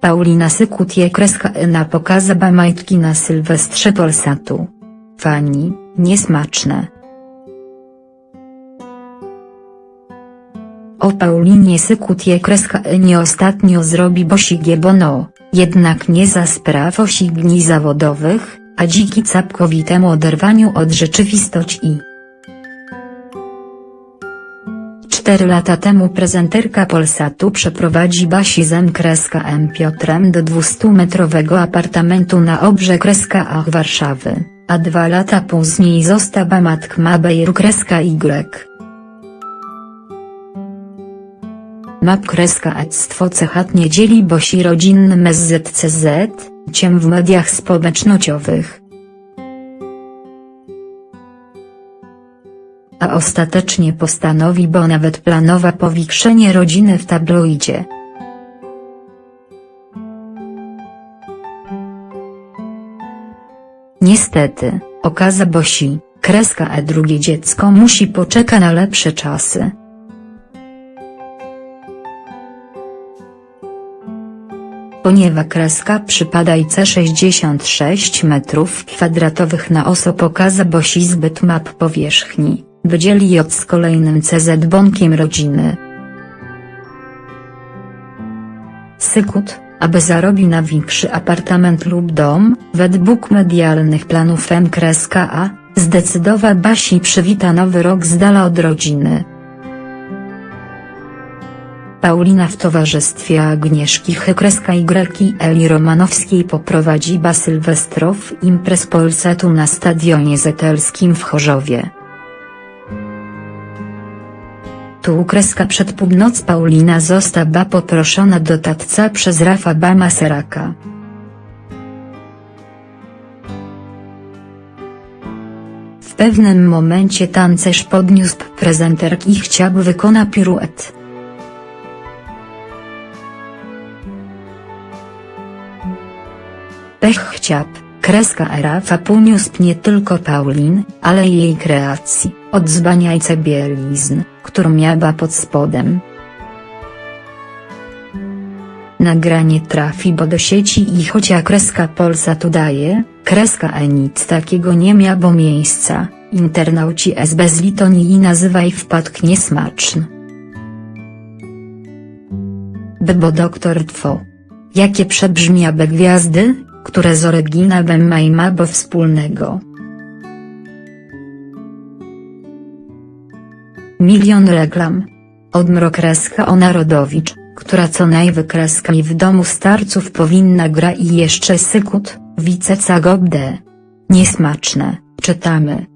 Paulina Sykut je kreska na pokaza majtki na Sylwestrze Polsatu. Fani, niesmaczne. O Paulinie Sykut je kreska nie ostatnio zrobi bosigie bono, jednak nie za spraw osigni zawodowych, a dziki całkowitemu oderwaniu od rzeczywistości. Cztery lata temu prezenterka Polsatu przeprowadzi Basi Zem M Piotrem do 200-metrowego apartamentu na obrze kreska Ach Warszawy, a dwa lata później została matka Bejru kreska Y. Map kreska ectwo cechatnie dzieli bosi rodzinnym SZCZ, ciem w mediach społecznościowych. A ostatecznie postanowi bo nawet planowa powiększenie rodziny w tabloidzie. Niestety, okaza bosi, kreska e drugie dziecko musi poczeka na lepsze czasy. Ponieważ kreska przypada IC 66 m2 na oso pokaza bosi zbyt map powierzchni, wydzieli od z kolejnym CZ bonkiem rodziny. Sykut, aby zarobił na większy apartament lub dom, według medialnych planów M-A, zdecydował Basi przywita nowy rok z dala od rodziny. Paulina w towarzystwie Agnieszki Hykreska Y i Eli Romanowskiej poprowadzi ba Sylwestrow imprez Polsatu na Stadionie Zetelskim w Chorzowie. Tu kreska przed północ Paulina została poproszona do tatca przez Rafa Bama Seraka. W pewnym momencie tancerz podniósł prezenterki i chciał wykona piruet. Pech chciał, kreska Rafa poniósł nie tylko Paulin, ale i jej kreacji, od zbaniajce bielizn, którą miała pod spodem. Nagranie trafi bo do sieci i chocia kreska Polsa tu daje, kreska E nic takiego nie miało miejsca, internauci z bezlitonii i nazywaj wpadk niesmaczny. Bo doktor Two. Jakie przebrzmiabe gwiazdy, które z oryginałem mają mało wspólnego. Milion reklam. Odmrokreska o Narodowicz, która co najwykreska mi w domu starców powinna gra i jeszcze sykut, wice cagobde. Niesmaczne, czytamy.